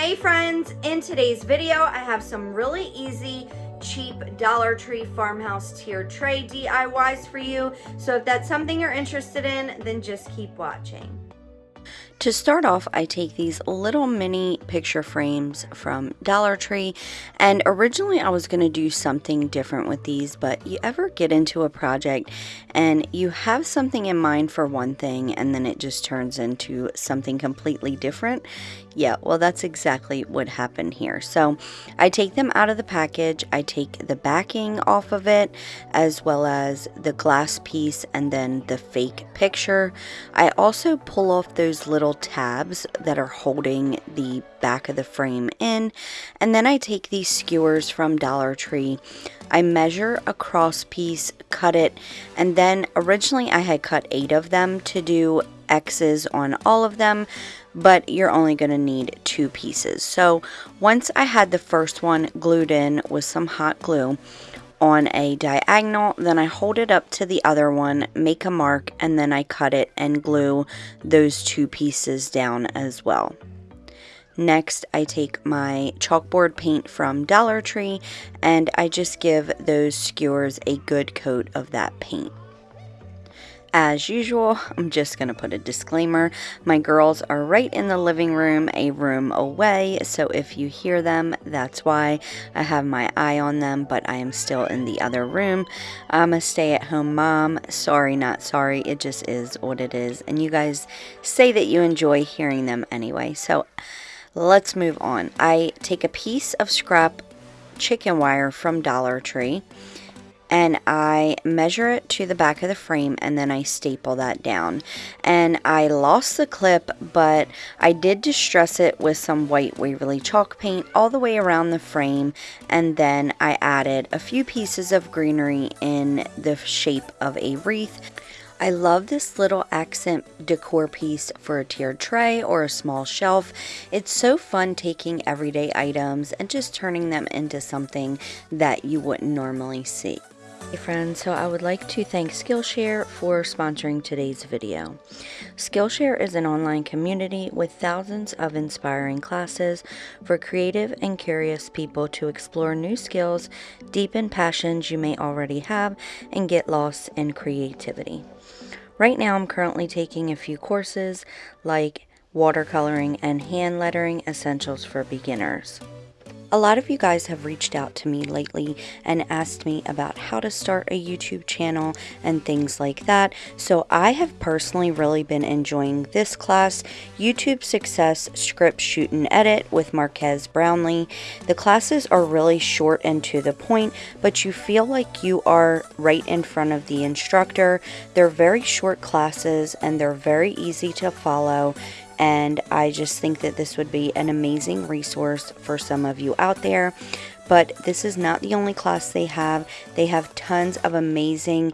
Hey friends, in today's video I have some really easy cheap Dollar Tree farmhouse tier tray DIYs for you. So if that's something you're interested in, then just keep watching. To start off, I take these little mini picture frames from Dollar Tree, and originally I was going to do something different with these, but you ever get into a project and you have something in mind for one thing and then it just turns into something completely different? Yeah, well, that's exactly what happened here. So I take them out of the package, I take the backing off of it, as well as the glass piece and then the fake picture. I also pull off those little tabs that are holding the back of the frame in, and then I take these skewers from Dollar Tree. I measure a cross piece, cut it, and then originally I had cut eight of them to do X's on all of them, but you're only going to need two pieces. So once I had the first one glued in with some hot glue on a diagonal, then I hold it up to the other one, make a mark, and then I cut it and glue those two pieces down as well. Next, I take my chalkboard paint from Dollar Tree and I just give those skewers a good coat of that paint. As usual, I'm just going to put a disclaimer. My girls are right in the living room, a room away, so if you hear them, that's why I have my eye on them, but I am still in the other room. I'm a stay at home mom. Sorry, not sorry. It just is what it is. And you guys say that you enjoy hearing them anyway. So let's move on. I take a piece of scrap chicken wire from Dollar Tree and I measure it to the back of the frame and then I staple that down. And I lost the clip, but I did distress it with some white Waverly chalk paint all the way around the frame and then I added a few pieces of greenery in the shape of a wreath. I love this little accent decor piece for a tiered tray or a small shelf. It's so fun taking everyday items and just turning them into something that you wouldn't normally see. Hey friends, so I would like to thank Skillshare for sponsoring today's video. Skillshare is an online community with thousands of inspiring classes for creative and curious people to explore new skills, deepen passions you may already have, and get lost in creativity. Right now I'm currently taking a few courses like watercoloring and hand lettering essentials for beginners. A lot of you guys have reached out to me lately and asked me about how to start a YouTube channel and things like that. So I have personally really been enjoying this class, YouTube Success Script Shoot and Edit with Marques Brownlee. The classes are really short and to the point, but you feel like you are right in front of the instructor. They're very short classes and they're very easy to follow and I just think that this would be an amazing resource for some of you out there. But this is not the only class they have. They have tons of amazing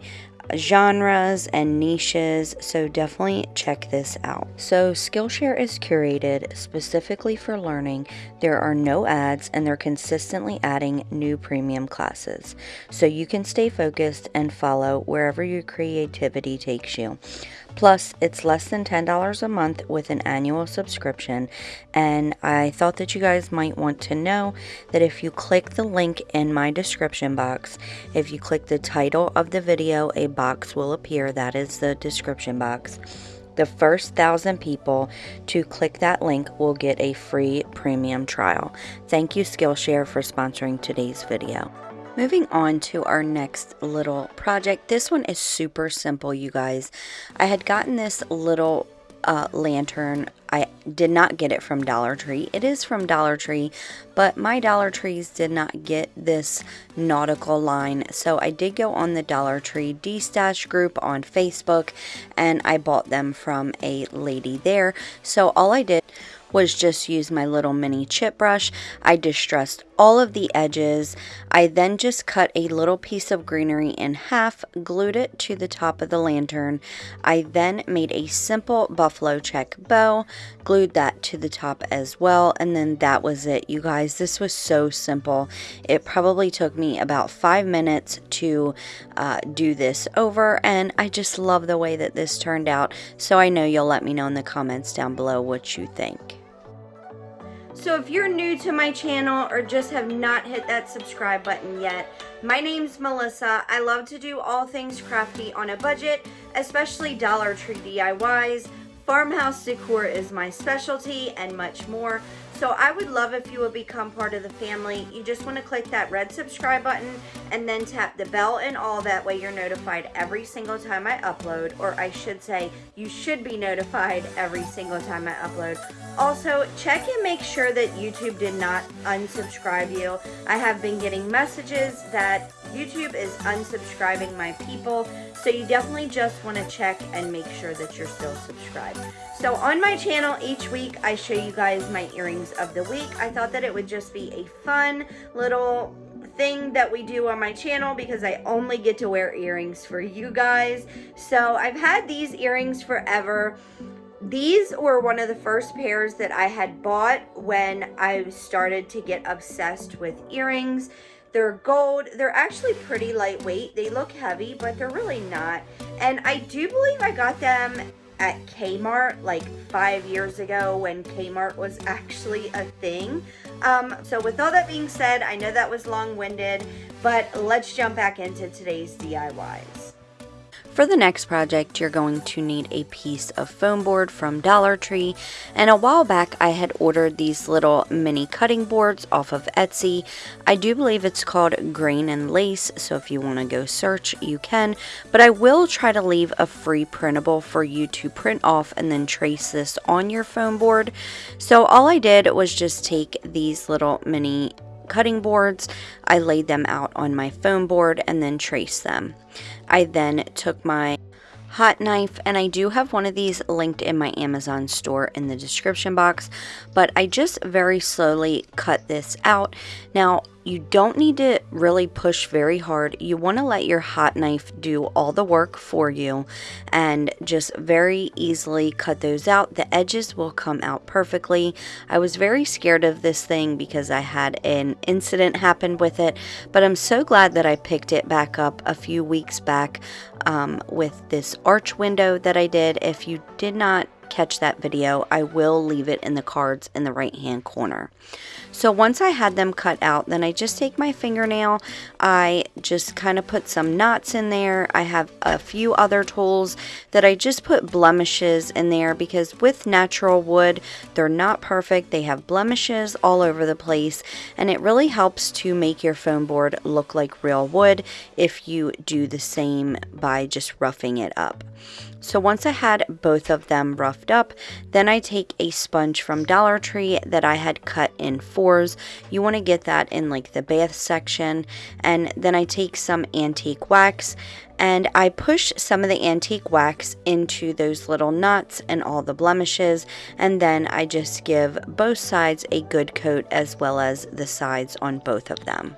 genres and niches, so definitely check this out. So, Skillshare is curated specifically for learning. There are no ads, and they're consistently adding new premium classes, so you can stay focused and follow wherever your creativity takes you. Plus, it's less than $10 a month with an annual subscription. And I thought that you guys might want to know that if you click the link in my description box, if you click the title of the video, a box will appear. That is the description box. The first thousand people to click that link will get a free premium trial. Thank you, Skillshare, for sponsoring today's video. Moving on to our next little project. This one is super simple, you guys. I had gotten this little uh, lantern. I did not get it from Dollar Tree. It is from Dollar Tree, but my Dollar Trees did not get this nautical line. So I did go on the Dollar Tree D-Stash group on Facebook and I bought them from a lady there. So all I did was just use my little mini chip brush. I distressed all of the edges. I then just cut a little piece of greenery in half, glued it to the top of the lantern. I then made a simple buffalo check bow, glued that to the top as well, and then that was it. You guys, this was so simple. It probably took me about five minutes to uh, do this over, and I just love the way that this turned out. So I know you'll let me know in the comments down below what you think. So if you're new to my channel or just have not hit that subscribe button yet, my name's Melissa. I love to do all things crafty on a budget, especially Dollar Tree DIYs. Farmhouse decor is my specialty and much more. So I would love if you would become part of the family. You just want to click that red subscribe button and then tap the bell and all that way you're notified every single time I upload. Or I should say, you should be notified every single time I upload. Also, check and make sure that YouTube did not unsubscribe you. I have been getting messages that YouTube is unsubscribing my people. So you definitely just want to check and make sure that you're still subscribed. So on my channel each week I show you guys my earrings of the week. I thought that it would just be a fun little thing that we do on my channel because I only get to wear earrings for you guys. So I've had these earrings forever. These were one of the first pairs that I had bought when I started to get obsessed with earrings. They're gold. They're actually pretty lightweight. They look heavy, but they're really not. And I do believe I got them at Kmart like five years ago when Kmart was actually a thing. Um, so with all that being said, I know that was long-winded, but let's jump back into today's DIYs. For the next project, you're going to need a piece of foam board from Dollar Tree. And a while back, I had ordered these little mini cutting boards off of Etsy. I do believe it's called Grain and Lace, so if you want to go search, you can. But I will try to leave a free printable for you to print off and then trace this on your foam board. So all I did was just take these little mini cutting boards. I laid them out on my foam board and then traced them. I then took my hot knife and I do have one of these linked in my Amazon store in the description box but I just very slowly cut this out now you don't need to really push very hard. You want to let your hot knife do all the work for you and just very easily cut those out. The edges will come out perfectly. I was very scared of this thing because I had an incident happen with it, but I'm so glad that I picked it back up a few weeks back um, with this arch window that I did. If you did not catch that video, I will leave it in the cards in the right hand corner. So once I had them cut out, then I just take my fingernail, I just kind of put some knots in there. I have a few other tools that I just put blemishes in there because with natural wood, they're not perfect. They have blemishes all over the place and it really helps to make your foam board look like real wood if you do the same by just roughing it up. So once I had both of them roughed up, then I take a sponge from Dollar Tree that I had cut in You want to get that in like the bath section. And then I take some antique wax and I push some of the antique wax into those little knots and all the blemishes and then I just give both sides a good coat as well as the sides on both of them.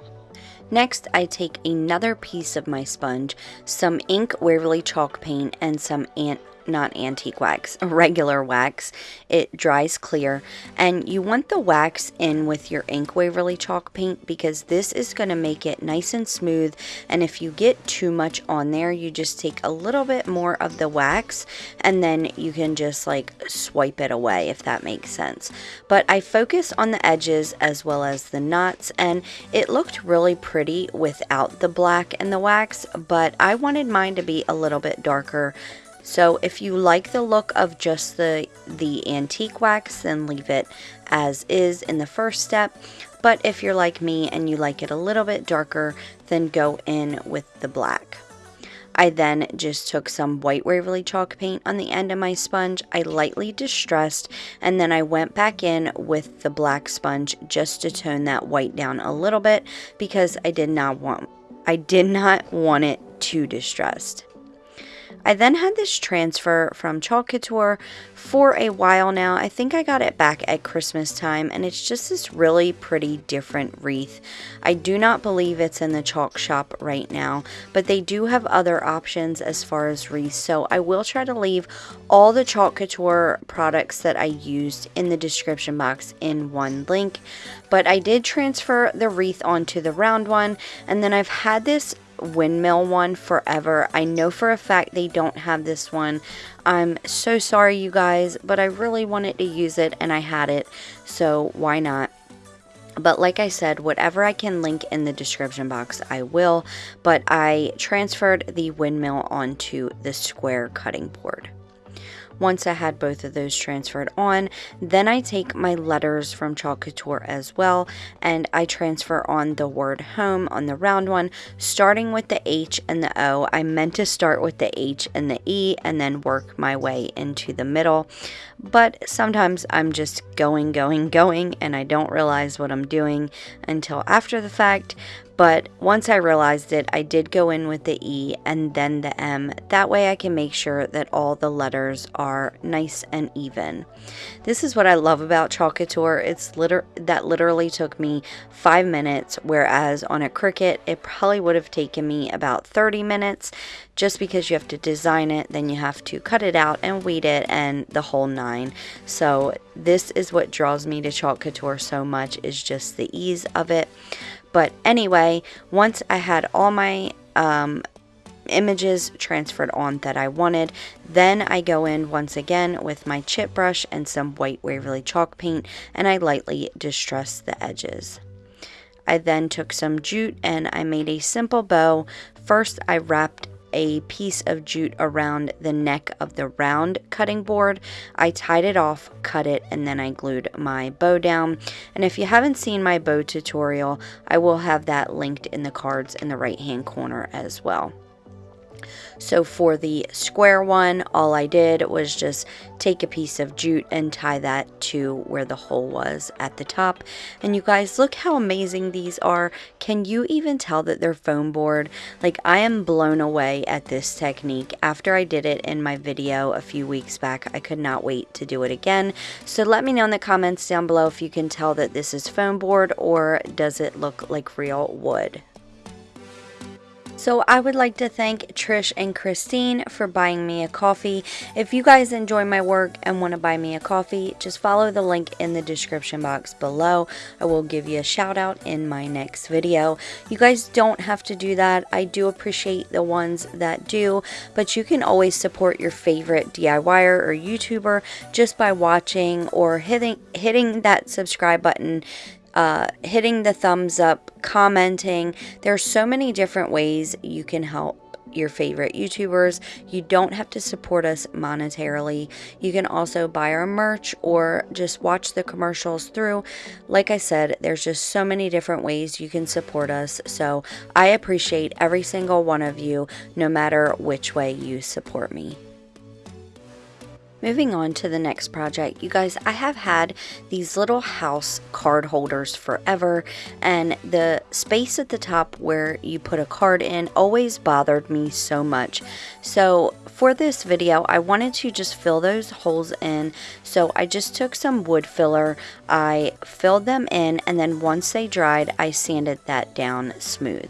Next, I take another piece of my sponge, some ink Waverly chalk paint, and some ant not antique wax, regular wax. It dries clear. And you want the wax in with your ink Waverly chalk paint because this is going to make it nice and smooth. And if you get too much on there, you just take a little bit more of the wax and then you can just like swipe it away if that makes sense. But I focus on the edges as well as the knots and it looked really pretty without the black and the wax, but I wanted mine to be a little bit darker so if you like the look of just the, the antique wax, then leave it as is in the first step. But if you're like me and you like it a little bit darker, then go in with the black. I then just took some white Waverly chalk paint on the end of my sponge. I lightly distressed and then I went back in with the black sponge just to tone that white down a little bit because I did not want I did not want it too distressed. I then had this transfer from Chalk Couture for a while now. I think I got it back at Christmas time and it's just this really pretty different wreath. I do not believe it's in the chalk shop right now, but they do have other options as far as wreaths. So I will try to leave all the Chalk Couture products that I used in the description box in one link. But I did transfer the wreath onto the round one and then I've had this windmill one forever. I know for a fact they don't have this one. I'm so sorry, you guys, but I really wanted to use it and I had it, so why not? But like I said, whatever I can link in the description box, I will. But I transferred the windmill onto the square cutting board. Once I had both of those transferred on, then I take my letters from Chalk Couture as well and I transfer on the word home on the round one, starting with the H and the O. I meant to start with the H and the E and then work my way into the middle. But sometimes I'm just going, going, going, and I don't realize what I'm doing until after the fact. But once I realized it, I did go in with the E and then the M. That way I can make sure that all the letters are nice and even. This is what I love about Chalk Couture. It's liter that literally took me five minutes, whereas on a Cricut, it probably would have taken me about 30 minutes just because you have to design it, then you have to cut it out and weed it and the whole nine. So this is what draws me to Chalk Couture so much is just the ease of it. But anyway, once I had all my um, images transferred on that I wanted. Then I go in once again with my chip brush and some white Waverly chalk paint and I lightly distress the edges. I then took some jute and I made a simple bow. First I wrapped a piece of jute around the neck of the round cutting board. I tied it off, cut it, and then I glued my bow down. And if you haven't seen my bow tutorial, I will have that linked in the cards in the right hand corner as well. So for the square one, all I did was just take a piece of jute and tie that to where the hole was at the top. And you guys, look how amazing these are. Can you even tell that they're foam board? Like I am blown away at this technique. After I did it in my video a few weeks back, I could not wait to do it again. So let me know in the comments down below if you can tell that this is foam board or does it look like real wood. So I would like to thank Trish and Christine for buying me a coffee. If you guys enjoy my work and want to buy me a coffee, just follow the link in the description box below. I will give you a shout out in my next video. You guys don't have to do that. I do appreciate the ones that do, but you can always support your favorite DIYer or YouTuber just by watching or hitting hitting that subscribe button uh, hitting the thumbs up, commenting. There's so many different ways you can help your favorite YouTubers. You don't have to support us monetarily. You can also buy our merch or just watch the commercials through. Like I said, there's just so many different ways you can support us. So I appreciate every single one of you, no matter which way you support me. Moving on to the next project, you guys, I have had these little house card holders forever, and the space at the top where you put a card in always bothered me so much. So for this video, I wanted to just fill those holes in. So I just took some wood filler, I filled them in, and then once they dried, I sanded that down smooth.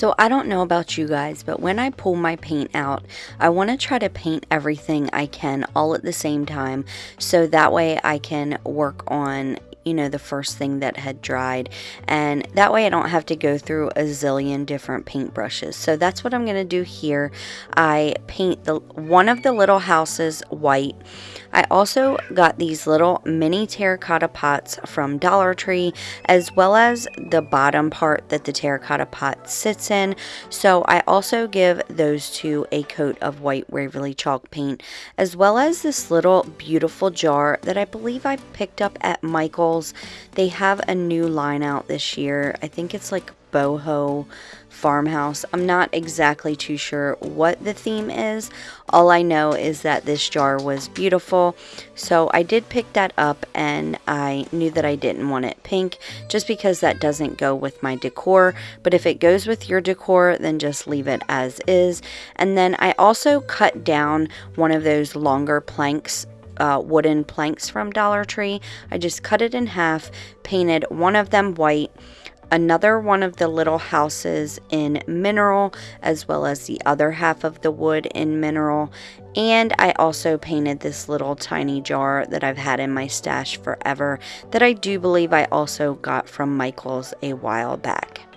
So I don't know about you guys, but when I pull my paint out, I want to try to paint everything I can all at the same time. So that way I can work on you know, the first thing that had dried. And that way I don't have to go through a zillion different paint brushes. So that's what I'm going to do here. I paint the one of the little houses white. I also got these little mini terracotta pots from Dollar Tree as well as the bottom part that the terracotta pot sits in. So I also give those two a coat of white Waverly chalk paint as well as this little beautiful jar that I believe I picked up at Michael's they have a new line out this year. I think it's like boho farmhouse. I'm not exactly too sure what the theme is. All I know is that this jar was beautiful. So I did pick that up and I knew that I didn't want it pink just because that doesn't go with my decor. But if it goes with your decor, then just leave it as is. And then I also cut down one of those longer planks uh, wooden planks from Dollar Tree. I just cut it in half, painted one of them white. Another one of the little houses in mineral as well as the other half of the wood in mineral and I also painted this little tiny jar that I've had in my stash forever that I do believe I also got from Michaels a while back.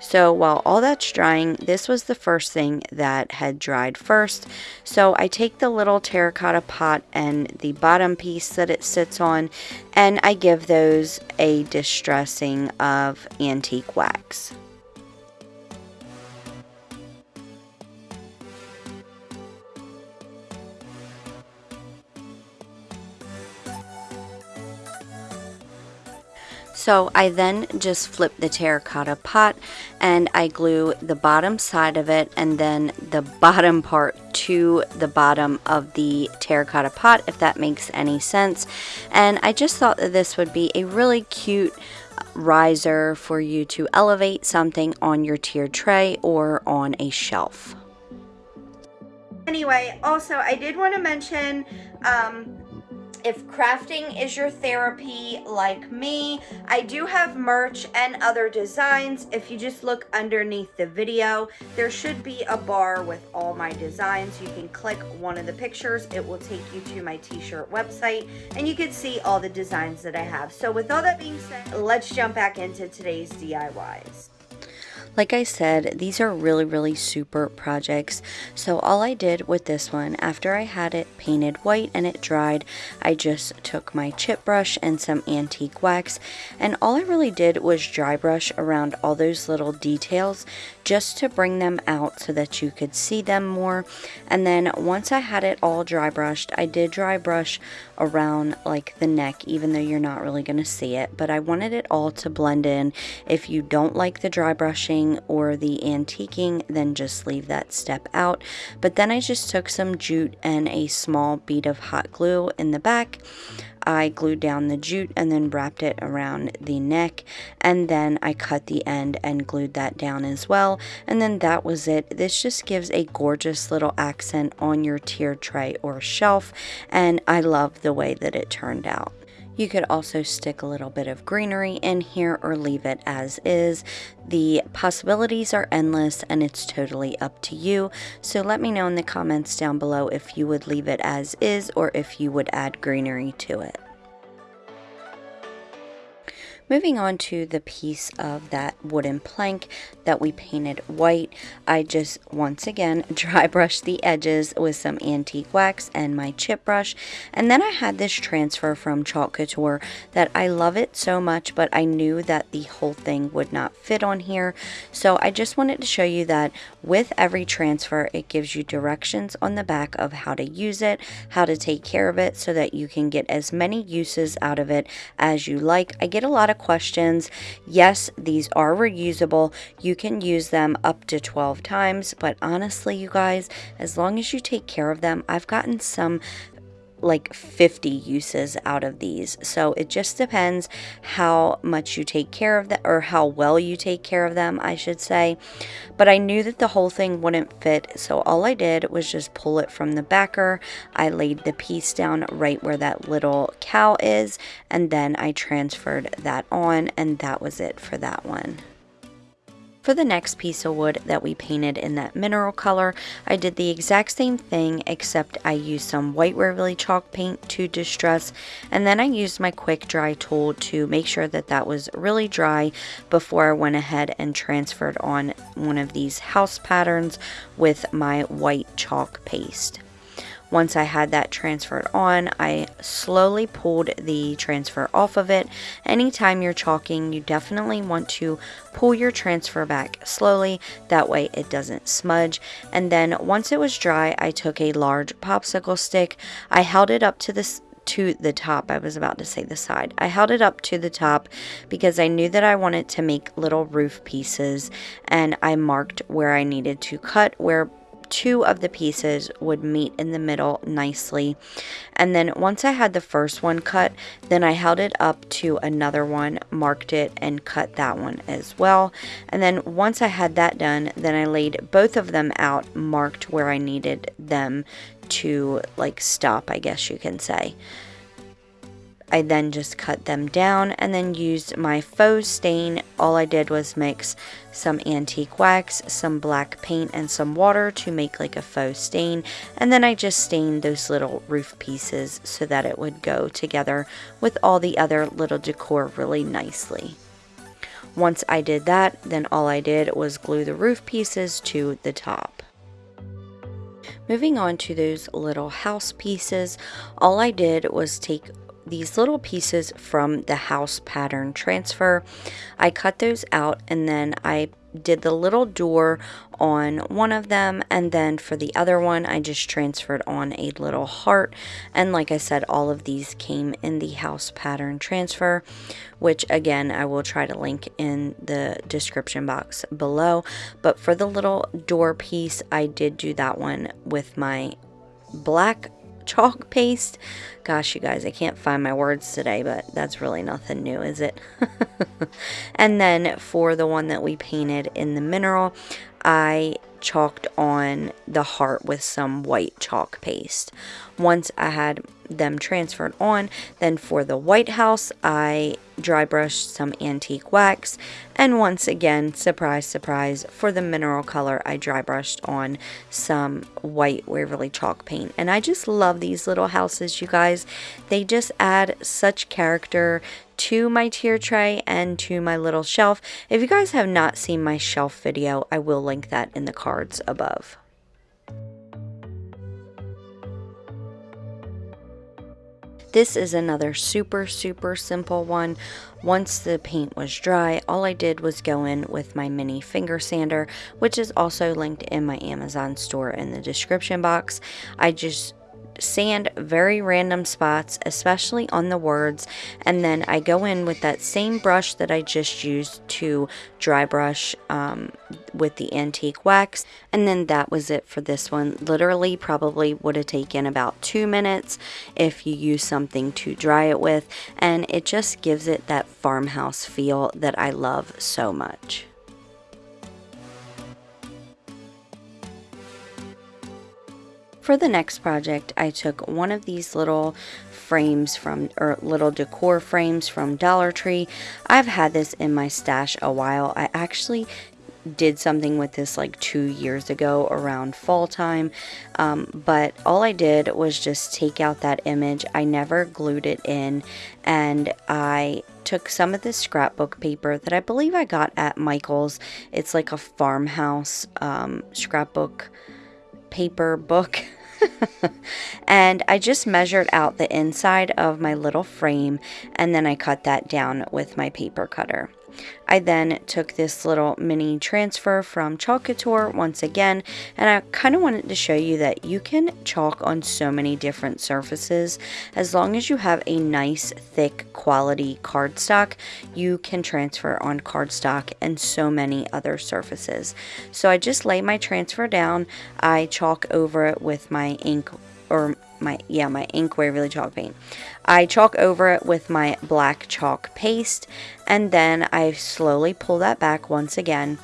So while all that's drying, this was the first thing that had dried first. So I take the little terracotta pot and the bottom piece that it sits on and I give those a distressing of antique wax. So I then just flip the terracotta pot and I glue the bottom side of it and then the bottom part to the bottom of the terracotta pot if that makes any sense. And I just thought that this would be a really cute riser for you to elevate something on your tiered tray or on a shelf. Anyway, also I did want to mention um, if crafting is your therapy like me, I do have merch and other designs. If you just look underneath the video, there should be a bar with all my designs. You can click one of the pictures. It will take you to my t-shirt website and you can see all the designs that I have. So with all that being said, let's jump back into today's DIYs. Like I said, these are really, really super projects. So all I did with this one, after I had it painted white and it dried, I just took my chip brush and some antique wax. And all I really did was dry brush around all those little details just to bring them out so that you could see them more. And then once I had it all dry brushed, I did dry brush around like the neck, even though you're not really going to see it. But I wanted it all to blend in. If you don't like the dry brushing or the antiquing, then just leave that step out. But then I just took some jute and a small bead of hot glue in the back. I glued down the jute and then wrapped it around the neck and then I cut the end and glued that down as well and then that was it. This just gives a gorgeous little accent on your tier tray or shelf and I love the way that it turned out. You could also stick a little bit of greenery in here or leave it as is. The possibilities are endless and it's totally up to you. So let me know in the comments down below if you would leave it as is or if you would add greenery to it. Moving on to the piece of that wooden plank that we painted white, I just once again dry brushed the edges with some antique wax and my chip brush. And then I had this transfer from Chalk Couture that I love it so much, but I knew that the whole thing would not fit on here. So I just wanted to show you that with every transfer, it gives you directions on the back of how to use it, how to take care of it so that you can get as many uses out of it as you like. I get a lot of questions. Yes, these are reusable. You can use them up to 12 times, but honestly, you guys, as long as you take care of them, I've gotten some like 50 uses out of these. So it just depends how much you take care of them or how well you take care of them, I should say. But I knew that the whole thing wouldn't fit. So all I did was just pull it from the backer. I laid the piece down right where that little cow is. And then I transferred that on and that was it for that one. For the next piece of wood that we painted in that mineral color, I did the exact same thing except I used some white Waverly chalk paint to distress and then I used my quick dry tool to make sure that that was really dry before I went ahead and transferred on one of these house patterns with my white chalk paste. Once I had that transferred on, I slowly pulled the transfer off of it. Anytime you're chalking, you definitely want to pull your transfer back slowly. That way it doesn't smudge. And then once it was dry, I took a large popsicle stick. I held it up to the to the top. I was about to say the side. I held it up to the top because I knew that I wanted to make little roof pieces and I marked where I needed to cut where two of the pieces would meet in the middle nicely. And then once I had the first one cut, then I held it up to another one, marked it, and cut that one as well. And then once I had that done, then I laid both of them out, marked where I needed them to like stop, I guess you can say. I then just cut them down and then used my faux stain. All I did was mix some antique wax, some black paint, and some water to make like a faux stain. And then I just stained those little roof pieces so that it would go together with all the other little decor really nicely. Once I did that, then all I did was glue the roof pieces to the top. Moving on to those little house pieces, all I did was take these little pieces from the house pattern transfer. I cut those out and then I did the little door on one of them and then for the other one I just transferred on a little heart and like I said all of these came in the house pattern transfer which again I will try to link in the description box below but for the little door piece I did do that one with my black chalk paste. Gosh, you guys, I can't find my words today, but that's really nothing new, is it? and then for the one that we painted in the mineral, I chalked on the heart with some white chalk paste. Once I had them transferred on, then for the White House, I dry brushed some antique wax. And once again, surprise, surprise, for the mineral color, I dry brushed on some white Waverly chalk paint. And I just love these little houses, you guys. They just add such character to my tier tray and to my little shelf. If you guys have not seen my shelf video, I will link that in the cards above. This is another super, super simple one. Once the paint was dry, all I did was go in with my mini finger sander, which is also linked in my Amazon store in the description box. I just sand very random spots, especially on the words, and then I go in with that same brush that I just used to dry brush um, with the antique wax, and then that was it for this one. Literally, probably would have taken about two minutes if you use something to dry it with, and it just gives it that farmhouse feel that I love so much. For the next project, I took one of these little frames from, or little decor frames from Dollar Tree. I've had this in my stash a while. I actually did something with this like two years ago around fall time um, but all I did was just take out that image I never glued it in and I took some of this scrapbook paper that I believe I got at Michael's it's like a farmhouse um, scrapbook paper book and I just measured out the inside of my little frame and then I cut that down with my paper cutter. I then took this little mini transfer from Chalk Couture once again, and I kind of wanted to show you that you can chalk on so many different surfaces. As long as you have a nice, thick, quality cardstock, you can transfer on cardstock and so many other surfaces. So I just lay my transfer down, I chalk over it with my ink or my yeah my ink Waverly chalk paint I chalk over it with my black chalk paste and then I slowly pull that back once again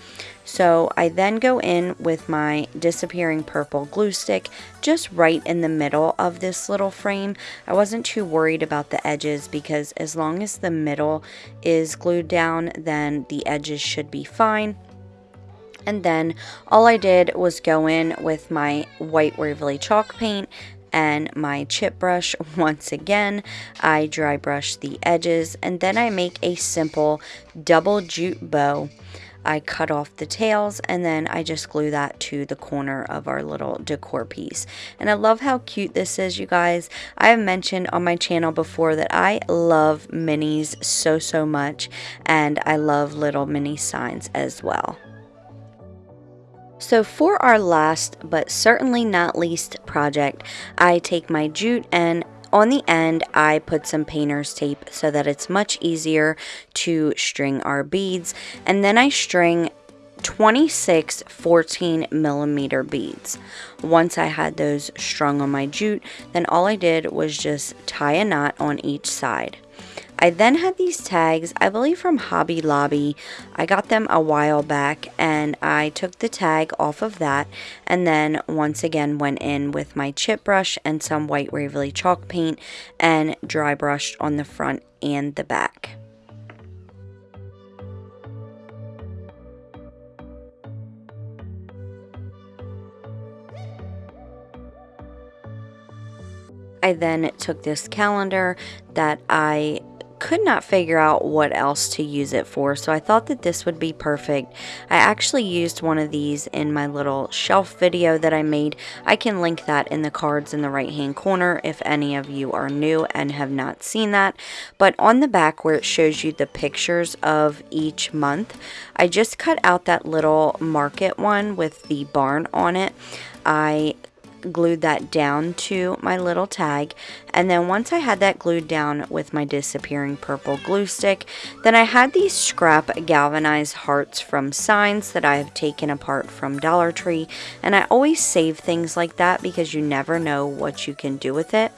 so I then go in with my disappearing purple glue stick just right in the middle of this little frame. I wasn't too worried about the edges because as long as the middle is glued down then the edges should be fine. And then all I did was go in with my white Waverly chalk paint and my chip brush once again I dry brush the edges and then I make a simple double jute bow I cut off the tails and then I just glue that to the corner of our little decor piece. And I love how cute this is, you guys. I have mentioned on my channel before that I love minis so, so much. And I love little mini signs as well. So for our last, but certainly not least project, I take my jute and on the end, I put some painter's tape so that it's much easier to string our beads. And then I string 26 14 millimeter beads. Once I had those strung on my jute, then all I did was just tie a knot on each side. I then had these tags, I believe from Hobby Lobby. I got them a while back and I took the tag off of that and then once again went in with my chip brush and some white Waverly chalk paint and dry brushed on the front and the back. I then took this calendar that I could not figure out what else to use it for, so I thought that this would be perfect. I actually used one of these in my little shelf video that I made. I can link that in the cards in the right hand corner if any of you are new and have not seen that. But on the back where it shows you the pictures of each month, I just cut out that little market one with the barn on it. I glued that down to my little tag. And then once I had that glued down with my disappearing purple glue stick then I had these scrap galvanized hearts from signs that I have taken apart from Dollar Tree. And I always save things like that because you never know what you can do with it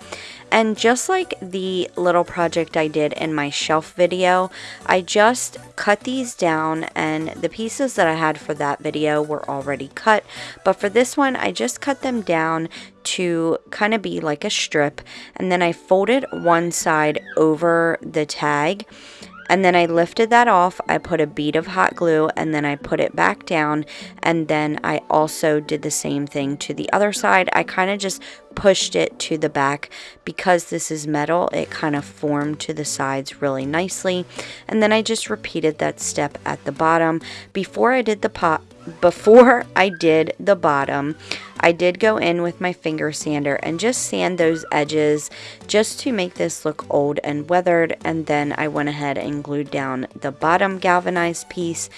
and just like the little project I did in my shelf video, I just cut these down and the pieces that I had for that video were already cut. But for this one, I just cut them down to kind of be like a strip. And then I folded one side over the tag and then I lifted that off. I put a bead of hot glue and then I put it back down. And then I also did the same thing to the other side. I kind of just pushed it to the back because this is metal. It kind of formed to the sides really nicely. And then I just repeated that step at the bottom. Before I did the pot, before I did the bottom, I did go in with my finger sander and just sand those edges just to make this look old and weathered. And then I went ahead and glued down the bottom galvanized piece.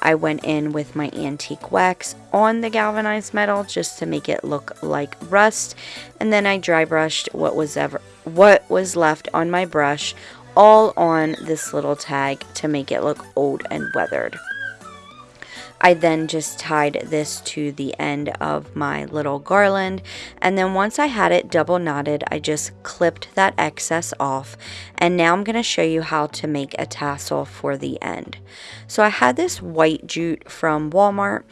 I went in with my antique wax on the galvanized metal just to make it look like rust. And then I dry brushed what was ever what was left on my brush all on this little tag to make it look old and weathered. I then just tied this to the end of my little garland and then once I had it double knotted I just clipped that excess off and now I'm going to show you how to make a tassel for the end. So I had this white jute from Walmart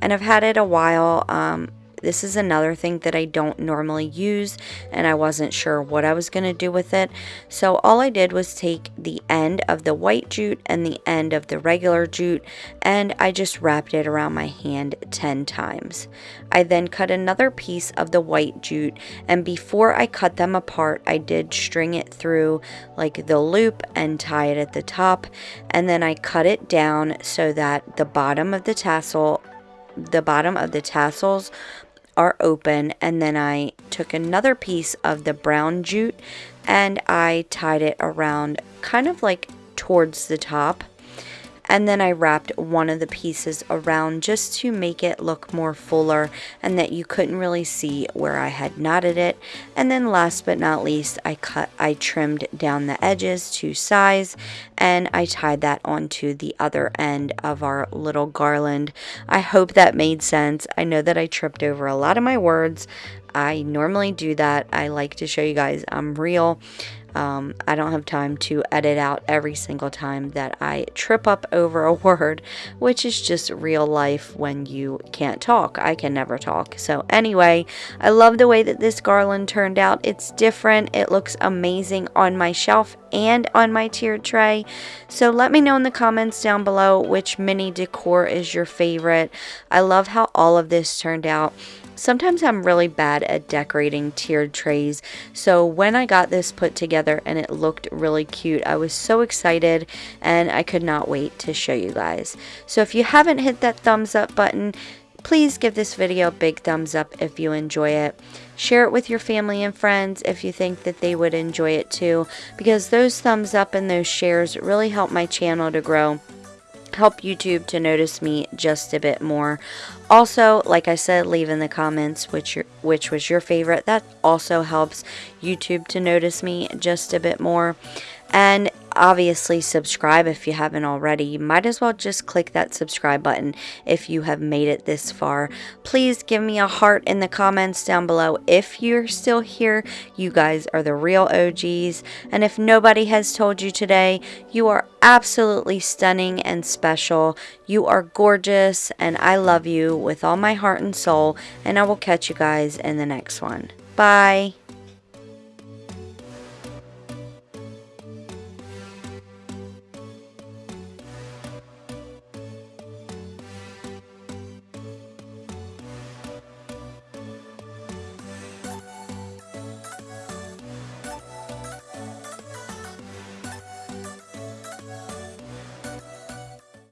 and I've had it a while um, this is another thing that I don't normally use and I wasn't sure what I was going to do with it. So all I did was take the end of the white jute and the end of the regular jute and I just wrapped it around my hand 10 times. I then cut another piece of the white jute and before I cut them apart I did string it through like the loop and tie it at the top and then I cut it down so that the bottom of the tassel the bottom of the tassels are open and then I took another piece of the brown jute and I tied it around kind of like towards the top and then I wrapped one of the pieces around just to make it look more fuller and that you couldn't really see where I had knotted it. And then last but not least I cut I trimmed down the edges to size and I tied that onto the other end of our little garland. I hope that made sense. I know that I tripped over a lot of my words I normally do that I like to show you guys I'm real um, I don't have time to edit out every single time that I trip up over a word, which is just real life when you can't talk. I can never talk. So, anyway, I love the way that this garland turned out. It's different, it looks amazing on my shelf and on my tiered tray. So, let me know in the comments down below which mini decor is your favorite. I love how all of this turned out. Sometimes I'm really bad at decorating tiered trays, so when I got this put together and it looked really cute, I was so excited and I could not wait to show you guys. So if you haven't hit that thumbs up button, please give this video a big thumbs up if you enjoy it. Share it with your family and friends if you think that they would enjoy it too, because those thumbs up and those shares really help my channel to grow help YouTube to notice me just a bit more. Also, like I said, leave in the comments which your, which was your favorite. That also helps YouTube to notice me just a bit more. And obviously subscribe if you haven't already. You might as well just click that subscribe button if you have made it this far. Please give me a heart in the comments down below if you're still here. You guys are the real OGs. And if nobody has told you today, you are absolutely stunning and special. You are gorgeous and I love you with all my heart and soul. And I will catch you guys in the next one. Bye.